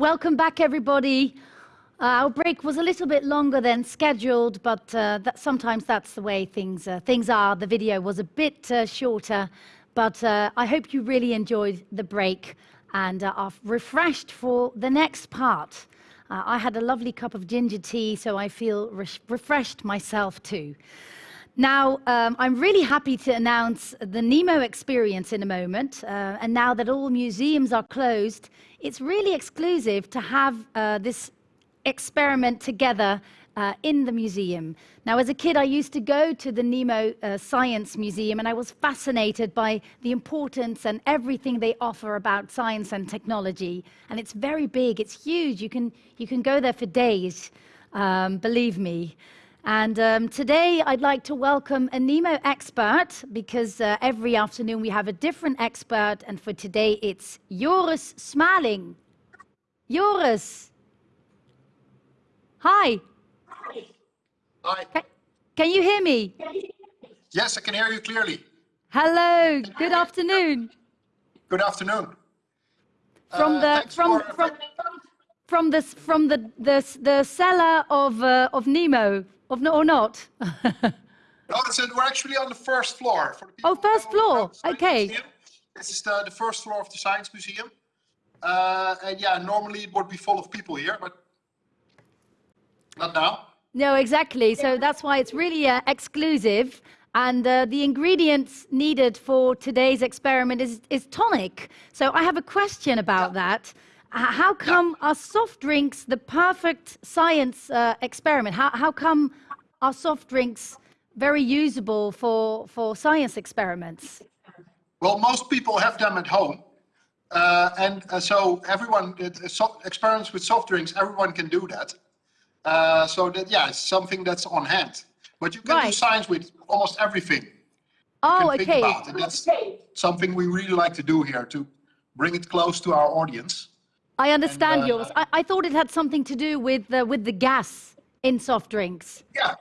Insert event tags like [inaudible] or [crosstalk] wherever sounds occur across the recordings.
Welcome back, everybody. Uh, our break was a little bit longer than scheduled, but uh, that, sometimes that's the way things, uh, things are. The video was a bit uh, shorter, but uh, I hope you really enjoyed the break and uh, are refreshed for the next part. I had a lovely cup of ginger tea, so I feel re refreshed myself too. Now, um, I'm really happy to announce the Nemo experience in a moment. Uh, and now that all museums are closed, it's really exclusive to have uh, this experiment together uh, in the museum. Now, as a kid, I used to go to the Nemo uh, Science Museum, and I was fascinated by the importance and everything they offer about science and technology. And it's very big, it's huge. You can, you can go there for days, um, believe me. And um, today I'd like to welcome a Nemo expert because uh, every afternoon we have a different expert, and for today it's Joris Smaling. Joris. Hi. Hi. Can, can you hear me? Yes, I can hear you clearly. Hello. Good afternoon. Good afternoon. From Uh, the from for- from from the from the the the cellar of uh, of Nemo of no or not. [laughs] No, it's, we're actually on the first floor. For the Oh, first floor. about the Science Okay. Museum, This is the, the first floor of the Science Museum. Uh, and yeah, normally it would be full of people here, but not now. No, exactly. So that's why it's really uh, exclusive. And uh, the ingredients needed for today's experiment is, is tonic. So I have a question about that. How come are soft drinks the perfect science uh, experiment? How, how come are soft drinks very usable for, for science experiments? Well, most people have them at home. Uh, and uh, so everyone, uh, so experiments with soft drinks, everyone can do that. Uh, so that, yeah, it's something that's on hand. But you can do science with almost everything. Oh, okay. about. And that's something we really like to do here to bring it close to our audience. I understand uh, yours. I, I thought it had something to do with, uh, with the gas in soft drinks. Yeah,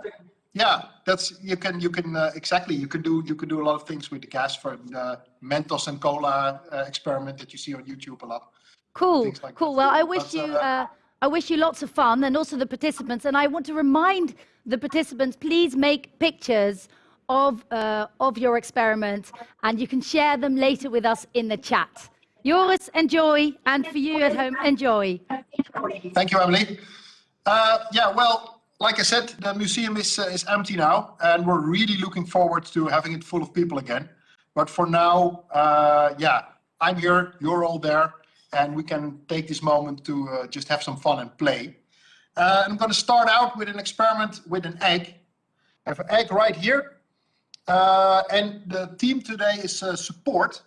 yeah, that's you can you can uh, exactly you can do you can do a lot of things with the gas for the Mentos and cola uh, experiment that you see on YouTube a lot. Cool, like cool. that. Well, I wish But, you, uh, uh, I wish you lots of fun, and also the participants. And I want to remind the participants: please make pictures of uh, of your experiment, and you can share them later with us in the chat. Joris, enjoy, and for you at home, enjoy. Thank you, Emily. Uh, yeah, well, like I said, the museum is uh, is empty now, and we're really looking forward to having it full of people again. But for now, uh, yeah, I'm here, you're all there, and we can take this moment to uh, just have some fun and play. Uh, I'm going to start out with an experiment with an egg. I have an egg right here, uh, and the theme today is support.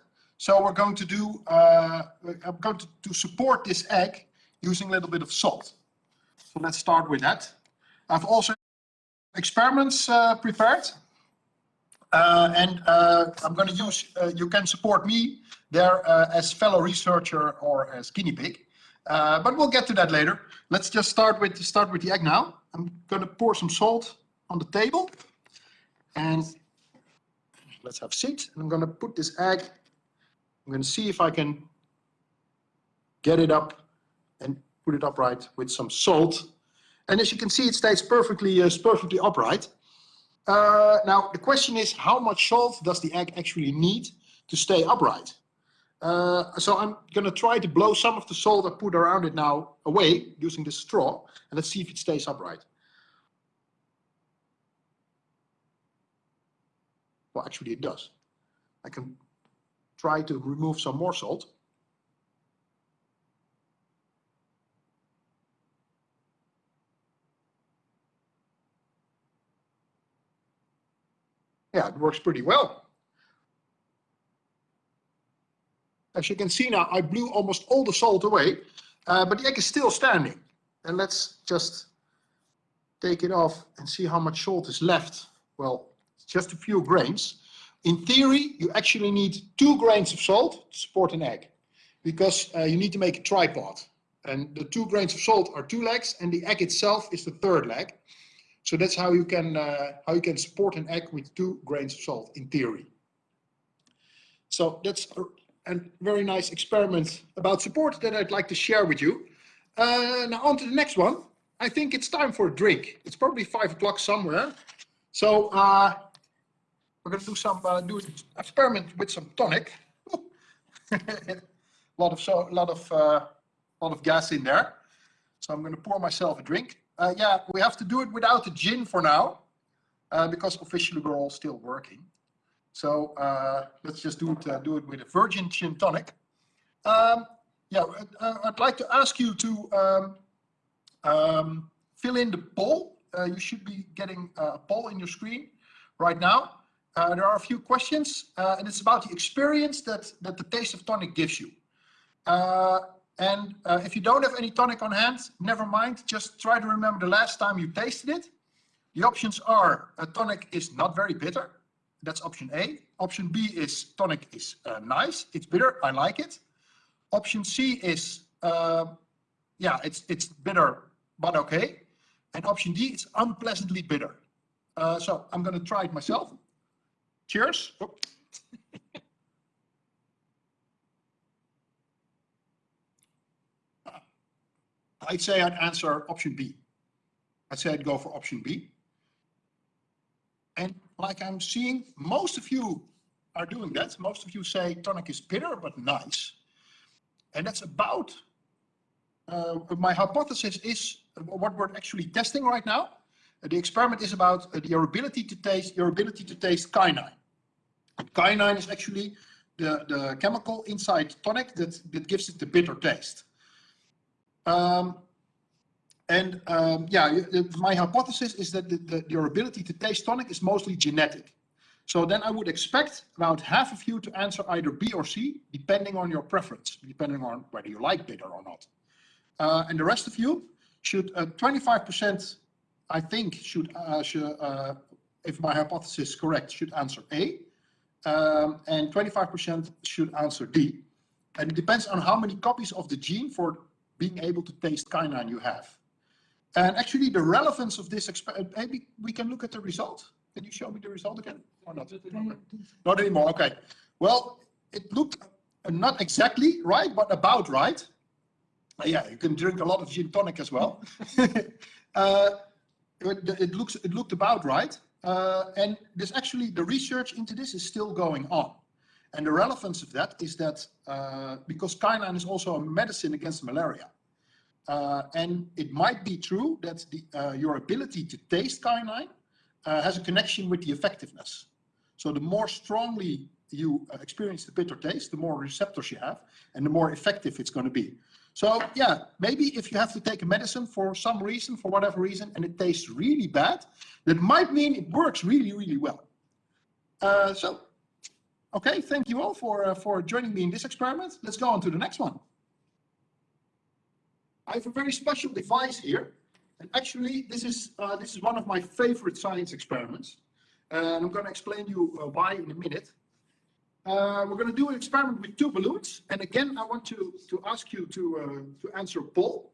So we're going to do, uh, I'm going to, to support this egg using a little bit of salt. So let's start with that. I've also experiments uh, prepared. Uh, and uh, I'm going to use, uh, you can support me there uh, as fellow researcher or as guinea pig. But we'll get to that later. Let's just start with, start with the egg now. I'm going to pour some salt on the table. And let's have seats. And I'm going to put this egg, I'm going to see if I can get it up and put it upright with some salt. And as you can see, it stays perfectly, uh, perfectly upright. Uh, now, the question is, how much salt does the egg actually need to stay upright? Uh, so I'm going to try to blow some of the salt I put around it now away using this straw, and let's see if it stays upright. Well, actually it does. I can try to remove some more salt. Yeah, it works pretty well. As you can see now, I blew almost all the salt away, uh, but the egg is still standing. And let's just take it off and see how much salt is left. Well, just a few grains. In theory, you actually need two grains of salt to support an egg because uh, you need to make a tripod. And the two grains of salt are two legs and the egg itself is the third leg. So that's how you can uh, how you can support an egg with two grains of salt in theory. So that's a, a very nice experiment about support that I'd like to share with you. uh, now on to the next one. I think it's time for a drink. It's probably five o'clock somewhere. So uh, we're going to do some uh, do an experiment with some tonic. a [laughs] lot of so lot of uh, lot of gas in there. So I'm going to pour myself a drink. Uh, yeah, we have to do it without the gin for now, uh, because officially we're all still working. So uh, let's just do it uh, do it with a virgin gin tonic. Um, yeah, uh, I'd like to ask you to um, um, fill in the poll. Uh, you should be getting a poll in your screen right now. Uh, there are a few questions, uh, and it's about the experience that, that the taste of tonic gives you. Uh, and uh, if you don't have any tonic on hand, never mind. Just try to remember the last time you tasted it. The options are a tonic is not very bitter. That's option A. Option B is tonic is uh, nice. It's bitter. I like it. Option C is, yeah, it's, it's bitter, but okay. And option D, it's unpleasantly bitter. Uh, so I'm going to try it myself. Cheers. I'd say I'd answer option B. I'd say I'd go for option B. And like I'm seeing, most of you are doing that. Most of you say tonic is bitter, but nice. And that's about, uh, my hypothesis is what we're actually testing right now. The experiment is about your ability to taste, your ability to taste quinine. Quinine is actually the, the chemical inside tonic that, that gives it the bitter taste. Um, and um, yeah, my hypothesis is that the, the, your ability to taste tonic is mostly genetic. So then I would expect about half of you to answer either B or C, depending on your preference, depending on whether you like bitter or not. Uh, and the rest of you should, 25%, uh, I think, should, uh, should uh, if my hypothesis is correct, should answer A um, and 25% should answer D. And it depends on how many copies of the gene for being able to taste quinine you have. And actually the relevance of this, experiment, maybe we can look at the result. Can you show me the result again or not? Not anymore, okay. Well, it looked uh, not exactly right, but about right. Uh, yeah, you can drink a lot of gin tonic as well. [laughs] uh, it, it, looks, it looked about right. Uh, and there's actually the research into this is still going on. And the relevance of that is that uh, because quinine is also a medicine against malaria. Uh, and it might be true that the, uh, your ability to taste quinine uh, has a connection with the effectiveness. So the more strongly you uh, experience the bitter taste, the more receptors you have, and the more effective it's going to be. So yeah, maybe if you have to take a medicine for some reason, for whatever reason, and it tastes really bad, that might mean it works really, really well. Uh, so, okay, thank you all for, uh, for joining me in this experiment. Let's go on to the next one. I have a very special device here. And actually, this is, uh, this is one of my favorite science experiments. And I'm going to explain you uh, why in a minute. Uh, we're going to do an experiment with two balloons. And again, I want to, to ask you to, uh, to answer a poll.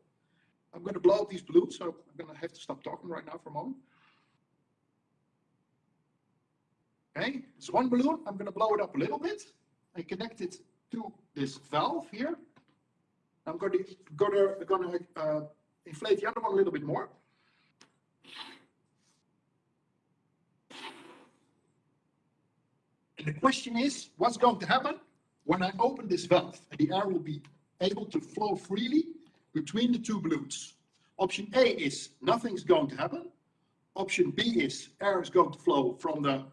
I'm going to blow up these balloons, so I'm going to have to stop talking right now for a moment. Okay, it's one balloon. I'm going to blow it up a little bit and connect it to this valve here. I'm going to, going to, going to uh, inflate the other one a little bit more. The question is, what's going to happen when I open this valve? The air will be able to flow freely between the two balloons. Option A is nothing's going to happen. Option B is air is going to flow from the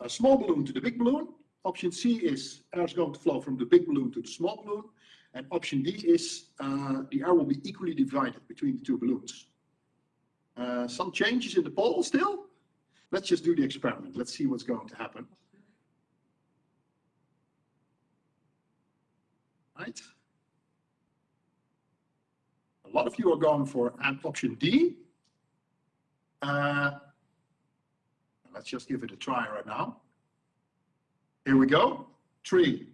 uh, small balloon to the big balloon. Option C is air is going to flow from the big balloon to the small balloon. And option D is uh, the air will be equally divided between the two balloons. Uh, some changes in the poll still. Let's just do the experiment. Let's see what's going to happen. Right? A lot of you are going for option D. Uh, let's just give it a try right now. Here we go. Three,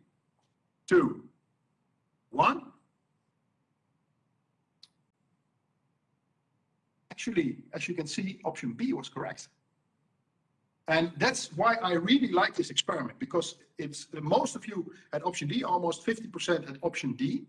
two, one. Actually, as you can see, option B was correct. And that's why I really like this experiment because it's the most of you at option D, almost 50% at option D.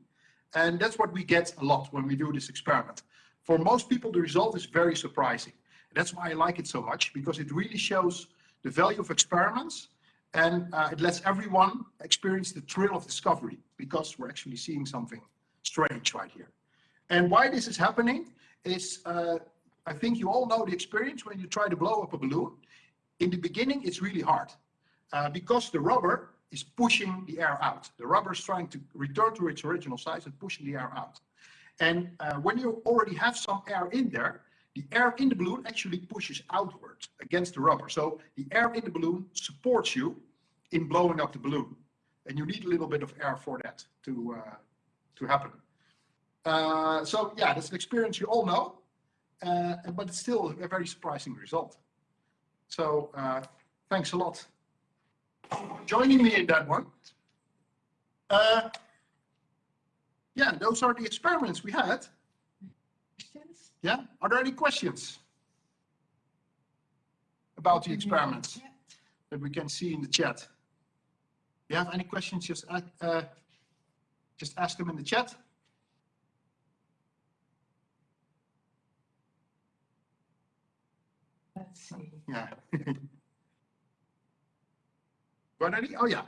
And that's what we get a lot when we do this experiment. For most people, the result is very surprising. That's why I like it so much, because it really shows the value of experiments and uh, it lets everyone experience the thrill of discovery because we're actually seeing something strange right here. And why this is happening is, uh, I think you all know the experience when you try to blow up a balloon. In the beginning, it's really hard uh, because the rubber is pushing the air out. The rubber is trying to return to its original size and pushing the air out. And uh, when you already have some air in there, the air in the balloon actually pushes outwards against the rubber. So the air in the balloon supports you in blowing up the balloon. And you need a little bit of air for that to, uh, to happen. Uh, so yeah, that's an experience you all know, uh, but it's still a very surprising result. So uh, thanks a lot for joining me in that one. Uh, yeah, those are the experiments we had. Yeah, are there any questions about the experiments that we can see in the chat? If you have any questions, just, uh, just ask them in the chat. Let's see. Yeah. [laughs] Got any? Oh, yeah.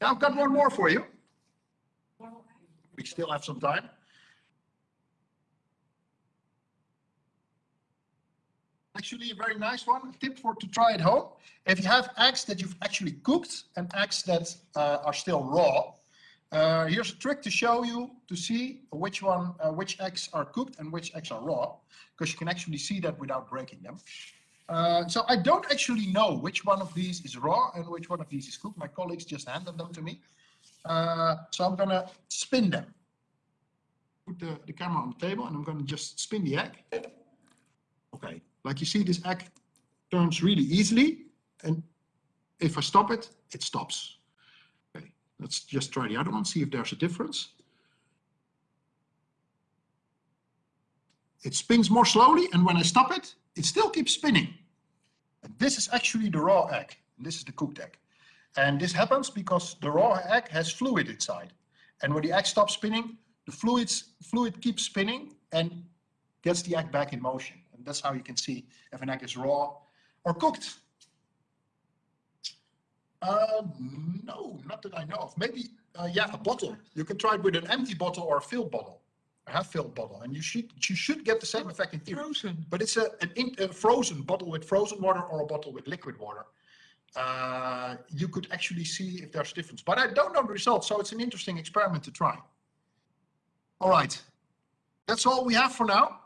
Yeah, I've got one more for you. We still have some time. Actually, a very nice one. Tip for to try at home. If you have eggs that you've actually cooked and eggs that uh, are still raw, uh, here's a trick to show you to see which one, uh, which eggs are cooked and which eggs are raw, because you can actually see that without breaking them. Uh, so I don't actually know which one of these is raw and which one of these is cooked. My colleagues just handed them to me. Uh, so I'm gonna spin them. Put the, the camera on the table and I'm gonna just spin the egg. Okay, like you see this egg turns really easily and if I stop it, it stops. Okay, let's just try the other one, see if there's a difference. It spins more slowly and when I stop it, it still keeps spinning. And this is actually the raw egg. This is the cooked egg. And this happens because the raw egg has fluid inside. And when the egg stops spinning, the fluids, fluid keeps spinning and gets the egg back in motion. And that's how you can see if an egg is raw or cooked. Uh, no, not that I know of. Maybe, uh, yeah, a bottle. You can try it with an empty bottle or a filled bottle half-filled bottle, and you should you should get the same effect in theory. Frozen. But it's a, an in, a frozen bottle with frozen water or a bottle with liquid water. Uh, you could actually see if there's difference. But I don't know the results, so it's an interesting experiment to try. All right, that's all we have for now.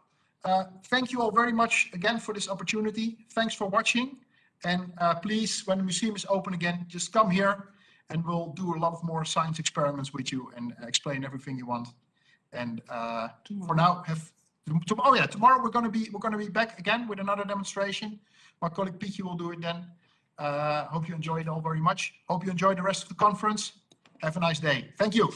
Uh, thank you all very much again for this opportunity. Thanks for watching. And uh, please, when the museum is open again, just come here and we'll do a lot of more science experiments with you and explain everything you want. And uh, for now, have oh yeah, tomorrow we're gonna be we're gonna be back again with another demonstration. My colleague Pietje will do it then. Uh, hope you enjoy it all very much. Hope you enjoy the rest of the conference. Have a nice day. Thank you.